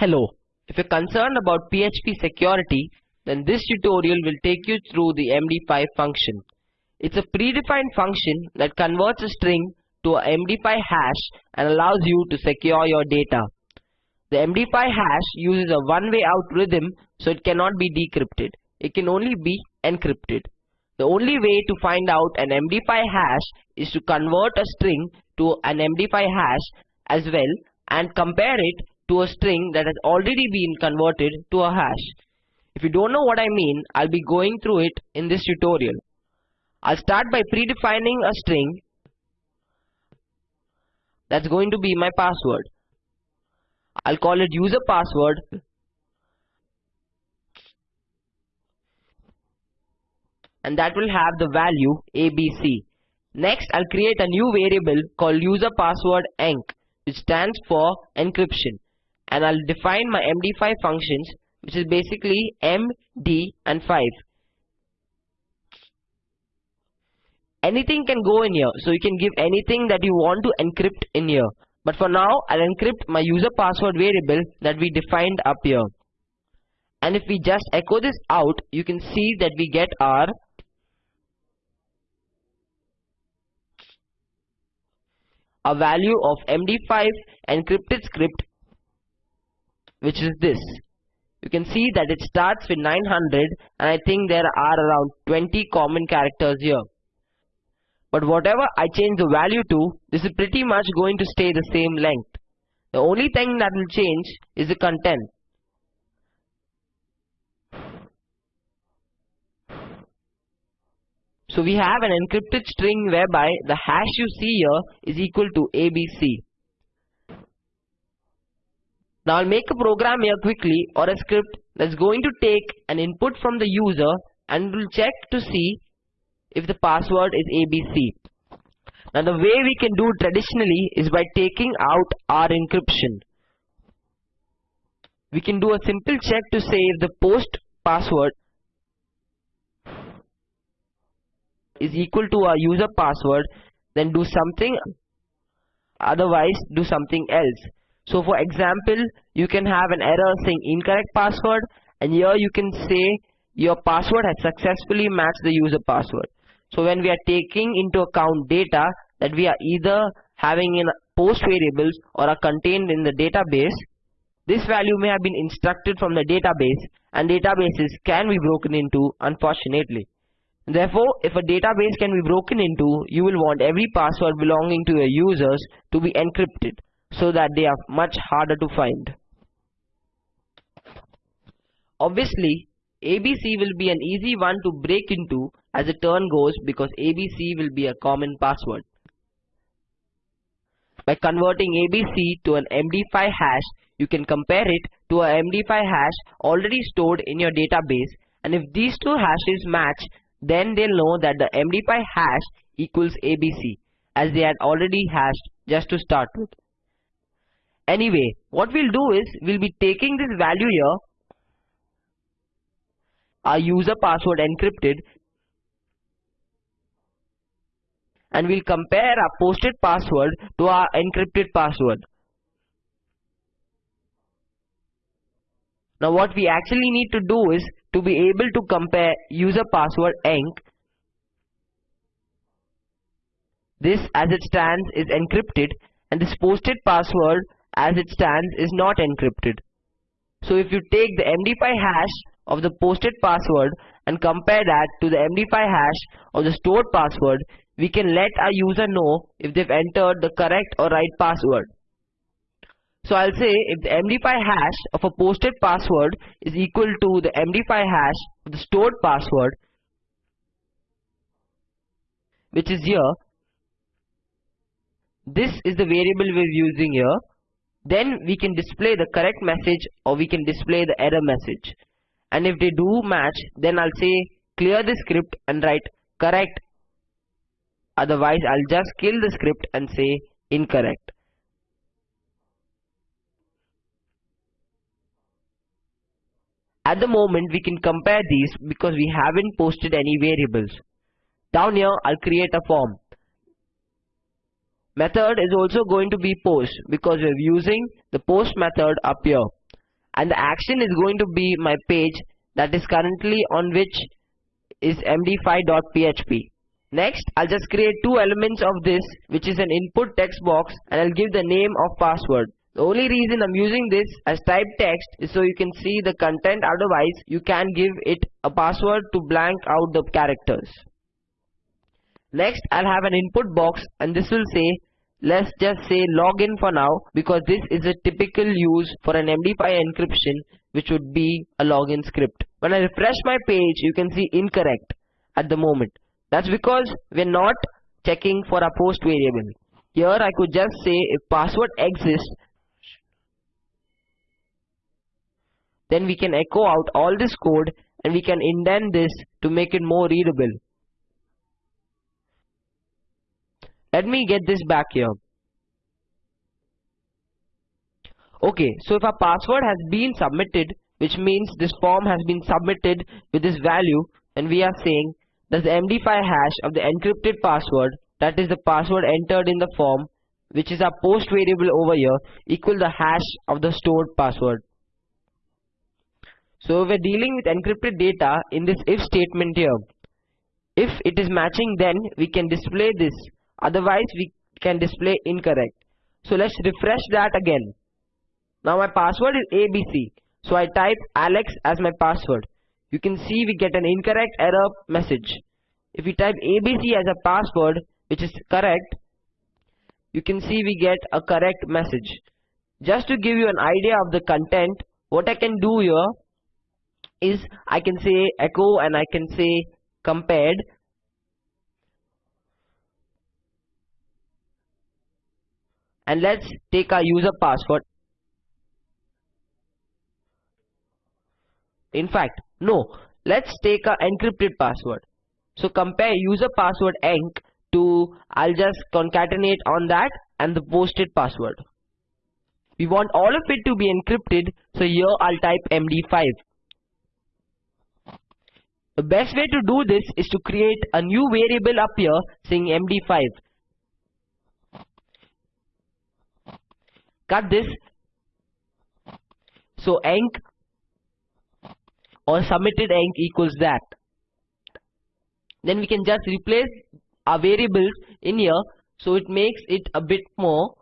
Hello, if you're concerned about PHP security, then this tutorial will take you through the MD5 function. It's a predefined function that converts a string to a MD5 hash and allows you to secure your data. The MD5 hash uses a one-way algorithm so it cannot be decrypted. It can only be encrypted. The only way to find out an MD5 hash is to convert a string to an MD5 hash as well and compare it to a string that has already been converted to a hash. If you don't know what I mean, I'll be going through it in this tutorial. I'll start by predefining a string that's going to be my password. I'll call it user password and that will have the value ABC. Next, I'll create a new variable called user password enc which stands for encryption and I'll define my MD5 functions which is basically M, D and 5. Anything can go in here so you can give anything that you want to encrypt in here. But for now I'll encrypt my user password variable that we defined up here. And if we just echo this out you can see that we get our a value of MD5 encrypted script which is this. You can see that it starts with 900 and I think there are around 20 common characters here. But whatever I change the value to, this is pretty much going to stay the same length. The only thing that will change is the content. So we have an encrypted string whereby the hash you see here is equal to ABC. Now I'll make a program here quickly or a script that's going to take an input from the user and will check to see if the password is ABC. Now the way we can do traditionally is by taking out our encryption. We can do a simple check to say if the post password is equal to our user password then do something otherwise do something else so for example, you can have an error saying incorrect password and here you can say your password has successfully matched the user password. So when we are taking into account data that we are either having in post variables or are contained in the database, this value may have been instructed from the database and databases can be broken into unfortunately. Therefore, if a database can be broken into, you will want every password belonging to your users to be encrypted so that they are much harder to find. Obviously, ABC will be an easy one to break into as the turn goes because ABC will be a common password. By converting ABC to an MD5 hash, you can compare it to a MD5 hash already stored in your database and if these two hashes match, then they'll know that the MD5 hash equals ABC as they had already hashed just to start with. Anyway, what we'll do is we'll be taking this value here, our user password encrypted, and we'll compare our posted password to our encrypted password. Now what we actually need to do is to be able to compare user password enc this as it stands is encrypted and this posted password as it stands is not encrypted. So if you take the MD5 hash of the posted password and compare that to the MD5 hash of the stored password, we can let our user know if they've entered the correct or right password. So I'll say if the MD5 hash of a posted password is equal to the MD5 hash of the stored password, which is here, this is the variable we're using here then we can display the correct message or we can display the error message. And if they do match then I'll say clear the script and write correct. Otherwise I'll just kill the script and say incorrect. At the moment we can compare these because we haven't posted any variables. Down here I'll create a form method is also going to be post because we're using the post method up here and the action is going to be my page that is currently on which is md5.php. Next, I'll just create two elements of this which is an input text box and I'll give the name of password. The only reason I'm using this as type text is so you can see the content otherwise you can give it a password to blank out the characters. Next I'll have an input box and this will say let's just say login for now because this is a typical use for an MD5 encryption which would be a login script. When I refresh my page you can see incorrect at the moment. That's because we're not checking for a post variable. Here I could just say if password exists then we can echo out all this code and we can indent this to make it more readable. Let me get this back here. Okay, so if our password has been submitted, which means this form has been submitted with this value, and we are saying that the MD5 hash of the encrypted password, that is the password entered in the form, which is our post variable over here, equal the hash of the stored password. So we're dealing with encrypted data in this if statement here. If it is matching then we can display this otherwise we can display incorrect. So let's refresh that again. Now my password is ABC. So I type Alex as my password. You can see we get an incorrect error message. If we type ABC as a password which is correct, you can see we get a correct message. Just to give you an idea of the content, what I can do here is I can say echo and I can say compared and let's take our user password. In fact no. Let's take our encrypted password. So compare user password enc to I'll just concatenate on that and the posted password. We want all of it to be encrypted so here I'll type md5 the best way to do this is to create a new variable up here saying md5. Cut this. So enc or submitted enc equals that. Then we can just replace our variables in here so it makes it a bit more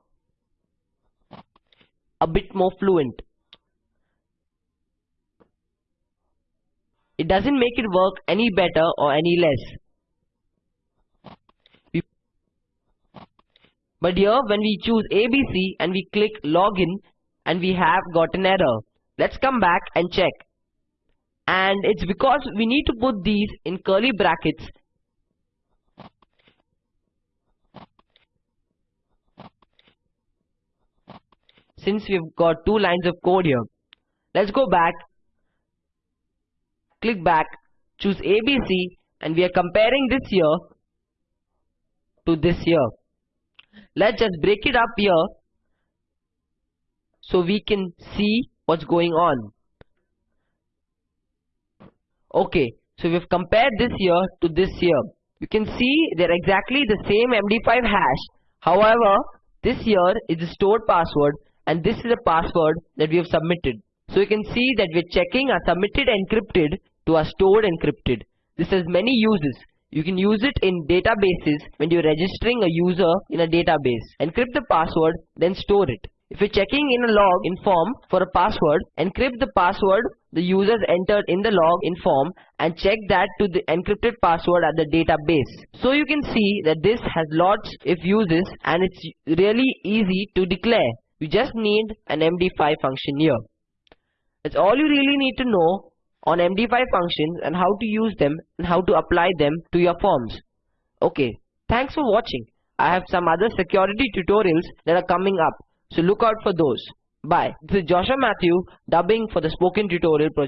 a bit more fluent. It doesn't make it work any better or any less. But here when we choose ABC and we click login and we have got an error. Let's come back and check. And it's because we need to put these in curly brackets since we've got two lines of code here. Let's go back click back, choose ABC and we are comparing this year to this year. Let's just break it up here so we can see what's going on. Okay, so we've compared this year to this year. You can see they're exactly the same MD5 hash. However, this year is the stored password and this is the password that we have submitted. So you can see that we're checking our submitted encrypted to our stored encrypted. This has many uses. You can use it in databases when you're registering a user in a database. Encrypt the password, then store it. If you're checking in a log in form for a password, encrypt the password the users entered in the log in form and check that to the encrypted password at the database. So you can see that this has lots of uses and it's really easy to declare. You just need an MD5 function here. That's all you really need to know on MD5 functions and how to use them and how to apply them to your forms. Okay, thanks for watching. I have some other security tutorials that are coming up, so look out for those. Bye. This is Joshua Matthew dubbing for the spoken tutorial project.